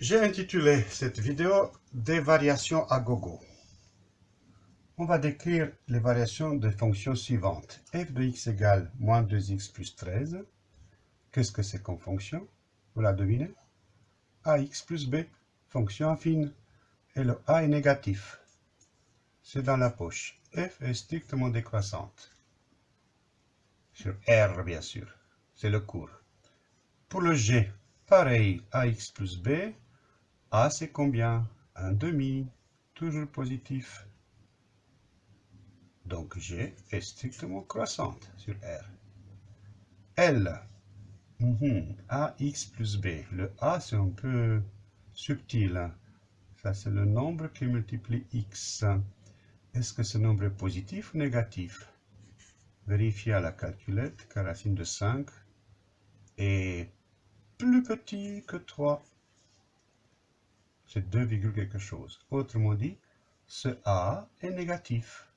J'ai intitulé cette vidéo Des variations à gogo. On va décrire les variations des fonctions suivantes. f de x égale moins 2x plus 13. Qu'est-ce que c'est comme fonction? Vous la devinez? Ax plus b, fonction affine. Et le a est négatif. C'est dans la poche. f est strictement décroissante. Sur R, bien sûr. C'est le cours. Pour le g, pareil, ax plus b, a, c'est combien? Un demi, toujours positif. Donc G est strictement croissante sur R. L, mhm, AX plus B. Le A, c'est un peu subtil. Hein. Ça, c'est le nombre qui multiplie X. Est-ce que ce nombre est positif ou négatif? Vérifiez à la calculette que racine de 5 est plus petit que 3 c'est 2, quelque chose. Autrement dit, ce A est négatif.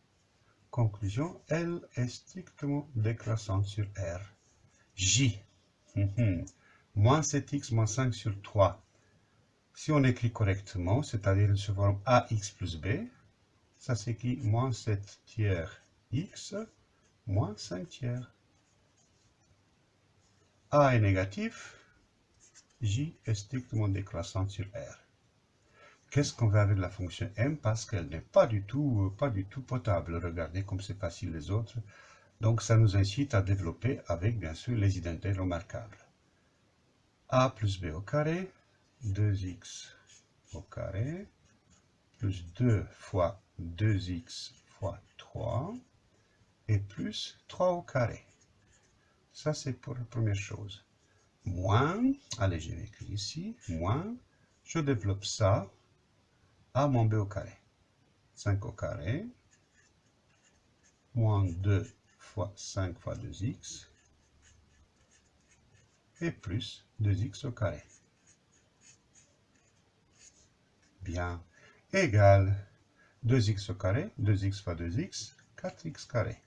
Conclusion, L est strictement décroissante sur R. J, mhm. moins 7x moins 5 sur 3. Si on écrit correctement, c'est-à-dire sous forme AX plus B, ça s'écrit moins 7 tiers x moins 5 tiers. A est négatif, J est strictement décroissante sur R. Qu'est-ce qu'on va avec la fonction m Parce qu'elle n'est pas du tout euh, pas du tout potable. Regardez comme c'est facile les autres. Donc ça nous incite à développer avec bien sûr les identités remarquables. a plus b au carré, 2x au carré, plus 2 fois 2x fois 3, et plus 3 au carré. Ça c'est pour la première chose. Moins, allez je vais écrire ici, moins, je développe ça a moins b au carré. 5 au carré, moins 2 fois 5 fois 2x, et plus 2x au carré. Bien, égal 2x au carré, 2x fois 2x, 4x carré.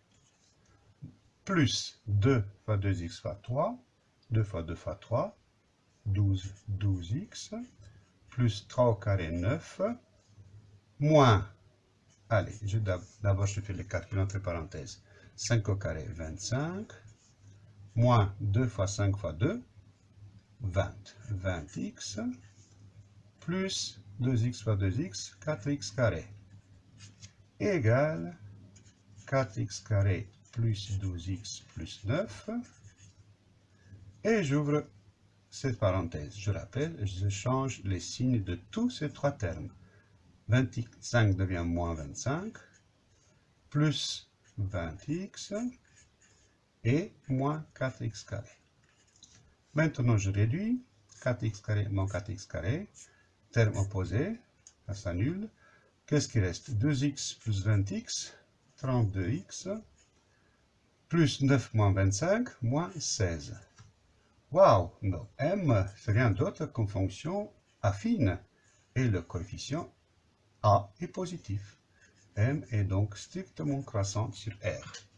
Plus 2 fois 2x fois 3, 2 fois 2 fois 3, 12, 12x, plus 3 au carré, 9, moins, allez, d'abord je fais les calculs entre parenthèses, 5 au carré, 25, moins 2 fois 5 fois 2, 20, 20x, plus 2x fois 2x, 4x carré, égale 4x carré plus 12x plus 9, et j'ouvre cette parenthèse. Je rappelle, je change les signes de tous ces trois termes. 25 devient moins 25, plus 20x et moins 4x carré. Maintenant, je réduis 4x carré moins 4x carré, terme opposé, ça s'annule. Qu'est-ce qui reste? 2x plus 20x, 32x, plus 9 moins 25, moins 16. Waouh M, c'est rien d'autre qu'une fonction affine, et le coefficient a est positif. M est donc strictement croissant sur R.